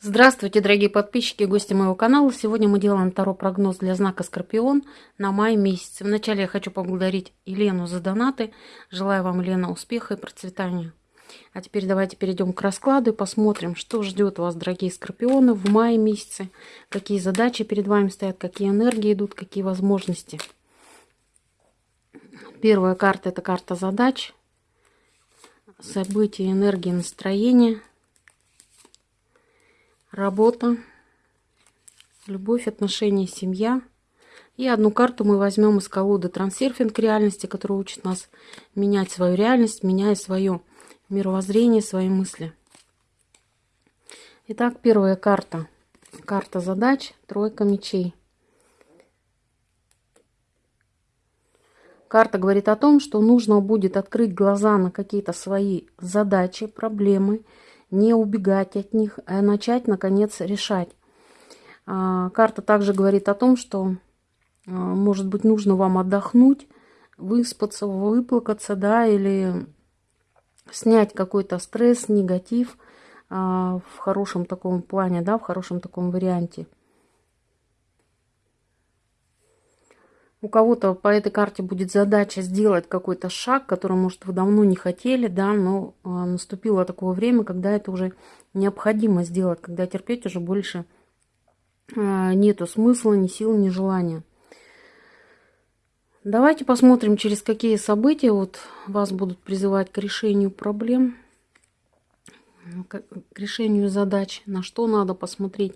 Здравствуйте, дорогие подписчики и гости моего канала. Сегодня мы делаем второй прогноз для знака Скорпион на май месяц. Вначале я хочу поблагодарить Елену за донаты. Желаю вам, Елена, успеха и процветания. А теперь давайте перейдем к раскладу и посмотрим, что ждет вас, дорогие Скорпионы, в мае месяце. Какие задачи перед вами стоят, какие энергии идут, какие возможности. Первая карта – это карта задач, события, энергии, настроения – работа, любовь, отношения, семья. И одну карту мы возьмем из колоды «Трансерфинг реальности», которая учит нас менять свою реальность, меняя свое мировоззрение, свои мысли. Итак, первая карта. Карта задач, тройка мечей. Карта говорит о том, что нужно будет открыть глаза на какие-то свои задачи, проблемы, не убегать от них, а начать, наконец, решать. А, карта также говорит о том, что, а, может быть, нужно вам отдохнуть, выспаться, выплакаться, да, или снять какой-то стресс, негатив а, в хорошем таком плане, да, в хорошем таком варианте. У кого-то по этой карте будет задача сделать какой-то шаг, который, может, вы давно не хотели, да, но э, наступило такое время, когда это уже необходимо сделать, когда терпеть уже больше э, нету смысла, ни сил, ни желания. Давайте посмотрим, через какие события вот вас будут призывать к решению проблем, к решению задач, на что надо посмотреть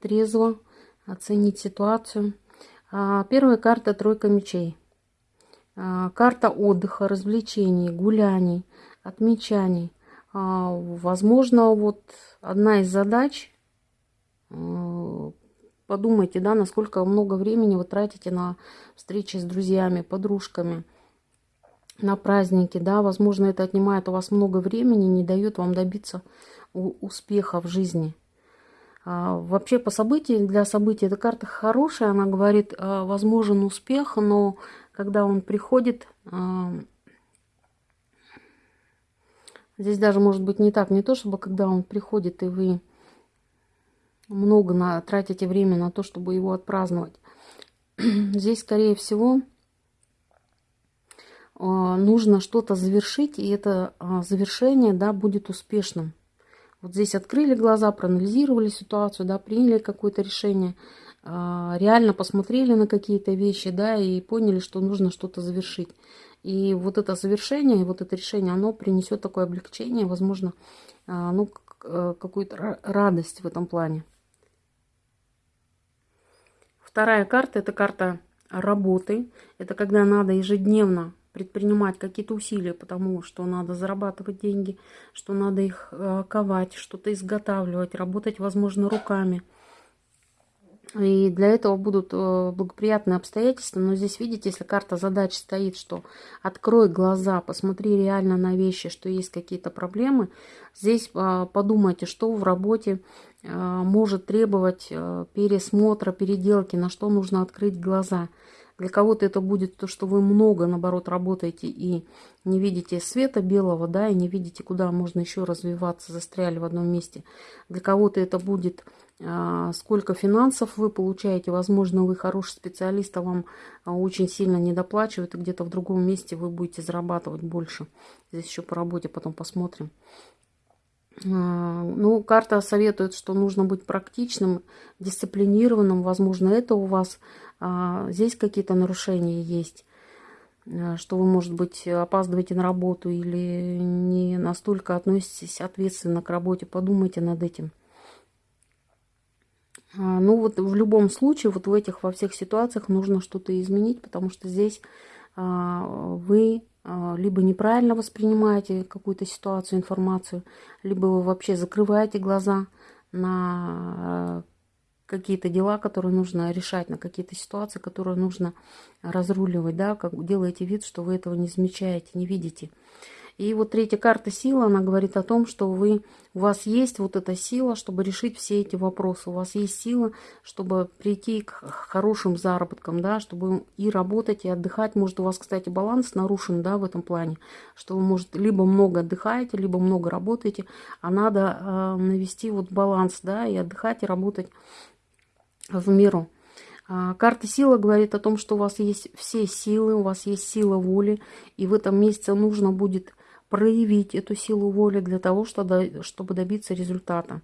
трезво, оценить ситуацию – а, первая карта тройка мечей. А, карта отдыха, развлечений, гуляний, отмечаний. А, возможно, вот одна из задач, подумайте, да, насколько много времени вы тратите на встречи с друзьями, подружками, на праздники, да, возможно, это отнимает у вас много времени, не дает вам добиться успеха в жизни. А, вообще по событиям, для событий эта карта хорошая, она говорит, а, возможен успех, но когда он приходит, а, здесь даже может быть не так, не то, чтобы когда он приходит и вы много на, тратите время на то, чтобы его отпраздновать. Здесь, скорее всего, нужно что-то завершить, и это завершение да, будет успешным. Вот здесь открыли глаза, проанализировали ситуацию, да, приняли какое-то решение, а, реально посмотрели на какие-то вещи, да, и поняли, что нужно что-то завершить. И вот это завершение, вот это решение, оно принесет такое облегчение, возможно, а, ну, э, какую-то радость в этом плане. Вторая карта – это карта работы. Это когда надо ежедневно предпринимать какие-то усилия, потому что надо зарабатывать деньги, что надо их э, ковать, что-то изготавливать, работать, возможно, руками. И для этого будут э, благоприятные обстоятельства. Но здесь, видите, если карта задач стоит, что открой глаза, посмотри реально на вещи, что есть какие-то проблемы, здесь э, подумайте, что в работе может требовать пересмотра, переделки, на что нужно открыть глаза – для кого-то это будет то, что вы много, наоборот, работаете и не видите света белого, да, и не видите, куда можно еще развиваться, застряли в одном месте. Для кого-то это будет а, сколько финансов вы получаете. Возможно, вы хороший специалист, а вам а, очень сильно недоплачивают, и где-то в другом месте вы будете зарабатывать больше. Здесь еще по работе потом посмотрим. А, ну, карта советует, что нужно быть практичным, дисциплинированным. Возможно, это у вас а, здесь какие-то нарушения есть, а, что вы, может быть, опаздываете на работу или не настолько относитесь ответственно к работе, подумайте над этим. Ну вот в любом случае, вот в этих, во всех ситуациях нужно что-то изменить, потому что здесь вы либо неправильно воспринимаете какую-то ситуацию, информацию, либо вы вообще закрываете глаза на какие-то дела, которые нужно решать, на какие-то ситуации, которые нужно разруливать, да, как делаете вид, что вы этого не замечаете, не видите. И вот третья карта сила, она говорит о том, что вы, у вас есть вот эта сила, чтобы решить все эти вопросы. У вас есть сила, чтобы прийти к хорошим заработкам, да, чтобы и работать, и отдыхать. Может, у вас, кстати, баланс нарушен, да, в этом плане, что вы, может, либо много отдыхаете, либо много работаете, а надо э, навести вот баланс, да, и отдыхать, и работать в меру. А, карта сила говорит о том, что у вас есть все силы, у вас есть сила воли, и в этом месяце нужно будет проявить эту силу воли для того, чтобы добиться результата.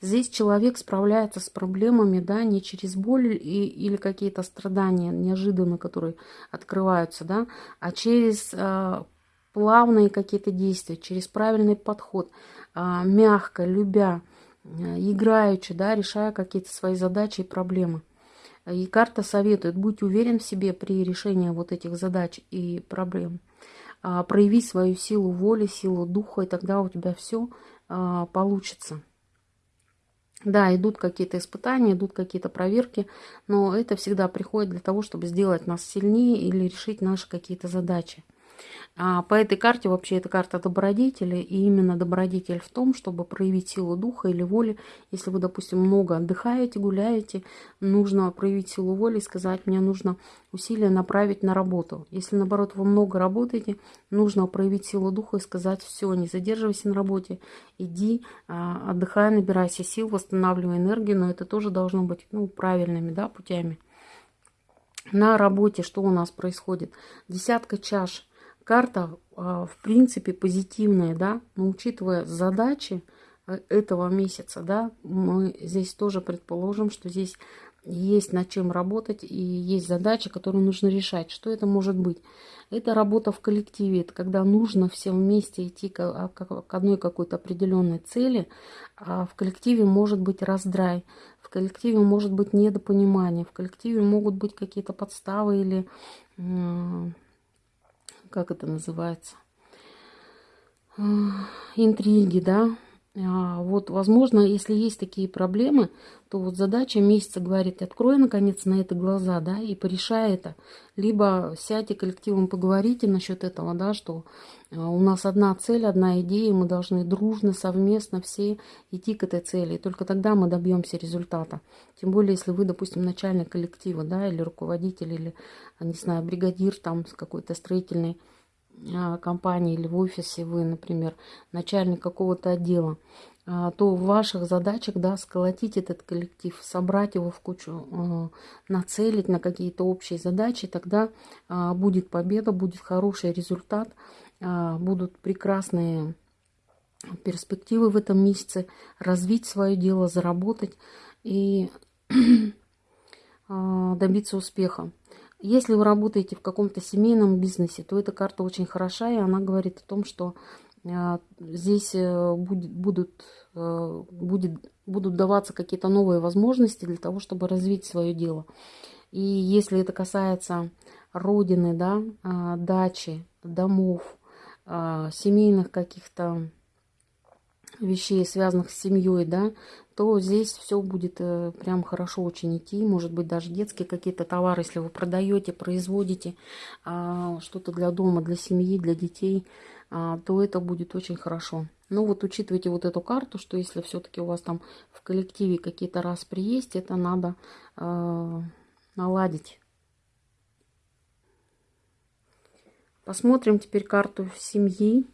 Здесь человек справляется с проблемами, да, не через боль и, или какие-то страдания неожиданно, которые открываются, да, а через э, плавные какие-то действия, через правильный подход, э, мягко, любя, э, играючи, да, решая какие-то свои задачи и проблемы. И карта советует, будь уверен в себе при решении вот этих задач и проблем. А, прояви свою силу воли, силу духа, и тогда у тебя все а, получится. Да, идут какие-то испытания, идут какие-то проверки, но это всегда приходит для того, чтобы сделать нас сильнее или решить наши какие-то задачи. А по этой карте вообще это карта добродетели, и именно добродетель в том, чтобы проявить силу духа или воли. Если вы, допустим, много отдыхаете, гуляете, нужно проявить силу воли и сказать, мне нужно усилия направить на работу. Если, наоборот, вы много работаете, нужно проявить силу духа и сказать, все, не задерживайся на работе, иди, а, отдыхай, набирайся сил, восстанавливай энергию, но это тоже должно быть ну, правильными да, путями. На работе что у нас происходит? Десятка чаш – карта, а, в принципе, позитивная, да, но учитывая задачи э, этого месяца, да, мы здесь тоже предположим, что здесь есть над чем работать и есть задачи, которые нужно решать. Что это может быть? Это работа в коллективе, это когда нужно всем вместе идти а, к одной какой-то определенной цели, а в коллективе может быть раздрай, в коллективе может быть недопонимание, в коллективе могут быть какие-то подставы или как это называется, интриги, да. А, вот, возможно, если есть такие проблемы, то вот задача месяца говорит, открой, наконец, на это глаза, да, и порешай это. Либо сядьте коллективом, поговорите насчет этого, да, что а, у нас одна цель, одна идея, мы должны дружно, совместно все идти к этой цели. И только тогда мы добьемся результата. Тем более, если вы, допустим, начальник коллектива, да, или руководитель, или, не знаю, бригадир там с какой-то строительной компании или в офисе вы, например, начальник какого-то отдела, а, то в ваших задачах, да, сколотить этот коллектив, собрать его в кучу, нацелить на какие-то общие задачи, тогда будет победа, будет хороший результат, а, будут прекрасные перспективы в этом месяце, развить свое дело, заработать и а, добиться успеха. Если вы работаете в каком-то семейном бизнесе, то эта карта очень хороша, и она говорит о том, что а, здесь э, будет, будут, э, будет, будут даваться какие-то новые возможности для того, чтобы развить свое дело. И если это касается родины, да, дачи, домов, семейных каких-то вещей, связанных с семьей, да, то здесь все будет э, прям хорошо очень идти. Может быть, даже детские какие-то товары, если вы продаете, производите а, что-то для дома, для семьи, для детей, а, то это будет очень хорошо. Ну вот учитывайте вот эту карту, что если все-таки у вас там в коллективе какие-то распри есть, это надо э, наладить. Посмотрим теперь карту семьи.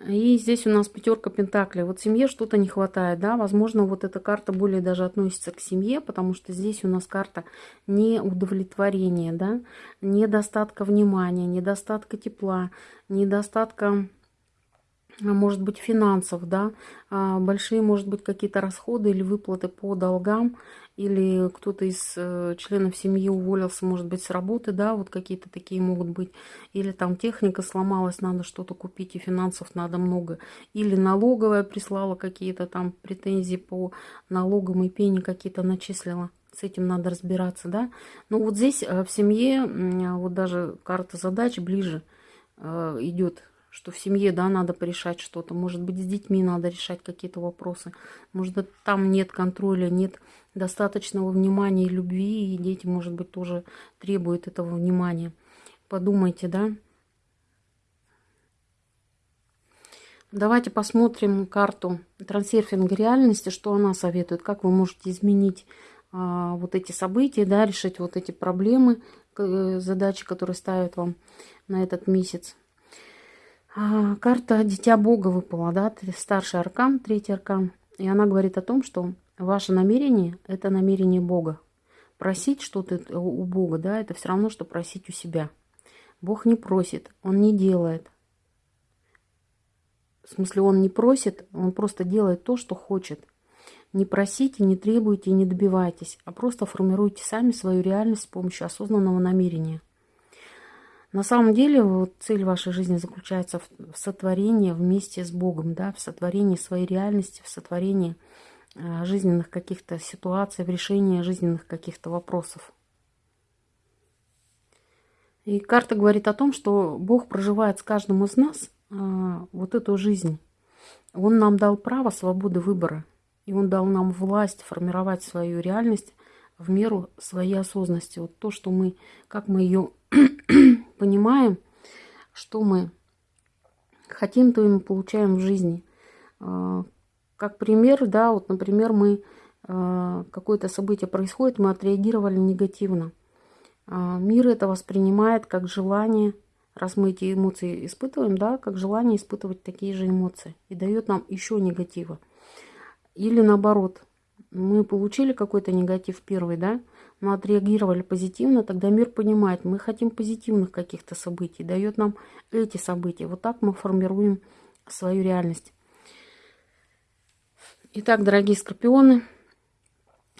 И здесь у нас пятерка пентаклей. Вот семье что-то не хватает, да, возможно, вот эта карта более даже относится к семье, потому что здесь у нас карта неудовлетворения, да, недостатка внимания, недостатка тепла, недостатка может быть, финансов, да, а, большие, может быть, какие-то расходы или выплаты по долгам, или кто-то из э, членов семьи уволился, может быть, с работы, да, вот какие-то такие могут быть, или там техника сломалась, надо что-то купить, и финансов надо много, или налоговая прислала какие-то там претензии по налогам и пени какие-то начислила с этим надо разбираться, да. Но вот здесь э, в семье, вот даже карта задач ближе э, идет что в семье, да, надо порешать что-то. Может быть, с детьми надо решать какие-то вопросы. Может там нет контроля, нет достаточного внимания и любви, и дети, может быть, тоже требуют этого внимания. Подумайте, да. Давайте посмотрим карту трансерфинга реальности, что она советует, как вы можете изменить а, вот эти события, да, решить вот эти проблемы, задачи, которые ставят вам на этот месяц. А, карта Дитя Бога выпала, да, старший аркан, третий аркан. И она говорит о том, что ваше намерение – это намерение Бога. Просить что-то у Бога, да, это все равно, что просить у себя. Бог не просит, Он не делает. В смысле, Он не просит, Он просто делает то, что хочет – не просите, не требуйте, не добивайтесь, а просто формируйте сами свою реальность с помощью осознанного намерения. На самом деле вот, цель вашей жизни заключается в, сотворении вместе с Богом, да, в сотворении своей реальности, в сотворении э, жизненных каких-то ситуаций, в решении жизненных каких-то вопросов. И карта говорит о том, что Бог проживает с каждым из нас э, вот эту жизнь. Он нам дал право свободы выбора. И он дал нам власть формировать свою реальность в меру своей осознанности. Вот то, что мы, как мы ее понимаем, что мы хотим, то и мы получаем в жизни. А, как пример, да, вот, например, мы а, какое-то событие происходит, мы отреагировали негативно. А, мир это воспринимает как желание, раз мы эти эмоции испытываем, да, как желание испытывать такие же эмоции и дает нам еще негатива. Или наоборот, мы получили какой-то негатив первый, да, мы отреагировали позитивно, тогда мир понимает, мы хотим позитивных каких-то событий, дает нам эти события. Вот так мы формируем свою реальность. Итак, дорогие скорпионы,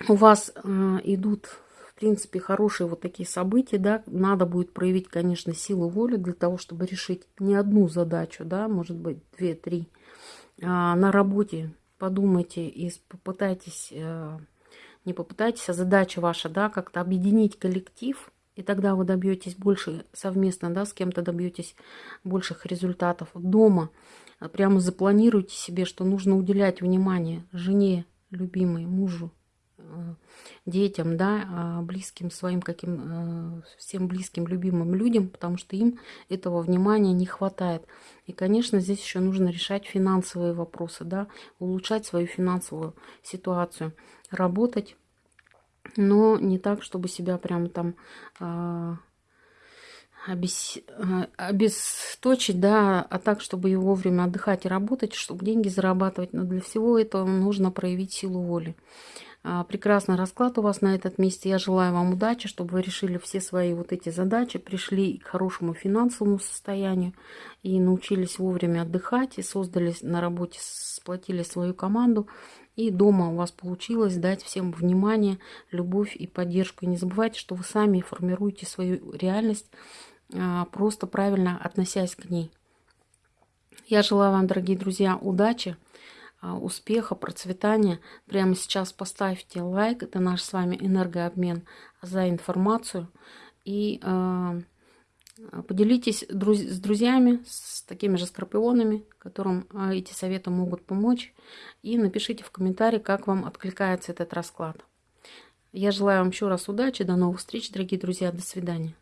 у вас э, идут, в принципе, хорошие вот такие события, да, надо будет проявить, конечно, силу воли для того, чтобы решить не одну задачу, да, может быть, две-три, а на работе подумайте и попытайтесь, э, не попытайтесь, а задача ваша, да, как-то объединить коллектив, и тогда вы добьетесь больше совместно, да, с кем-то добьетесь больших результатов. Дома прямо запланируйте себе, что нужно уделять внимание жене, любимой, мужу, Э, детям, да, а, близким своим каким, э, всем близким, любимым людям, потому что им этого внимания не хватает. И, конечно, здесь еще нужно решать финансовые вопросы, да, улучшать свою финансовую ситуацию, работать, но не так, чтобы себя прям там а. Э, обесточить, да, а так, чтобы и вовремя отдыхать и работать, чтобы деньги зарабатывать. Но для всего этого нужно проявить силу воли. А, прекрасный расклад у вас на этот месте. Я желаю вам удачи, чтобы вы решили все свои вот эти задачи, пришли к хорошему финансовому состоянию и научились вовремя отдыхать, и создали на работе, сплотили свою команду. И дома у вас получилось дать всем внимание, любовь и поддержку. И не забывайте, что вы сами формируете свою реальность, а, просто правильно относясь к ней. Я желаю вам, дорогие друзья, удачи. А, успеха, процветания. Прямо сейчас поставьте лайк. Это наш с вами энергообмен за информацию. И э, поделитесь друз с друзьями, с такими же скорпионами, которым э, эти советы могут помочь. И напишите в комментарии, как вам откликается этот расклад. Я желаю вам еще раз удачи. До новых встреч, дорогие друзья. До свидания.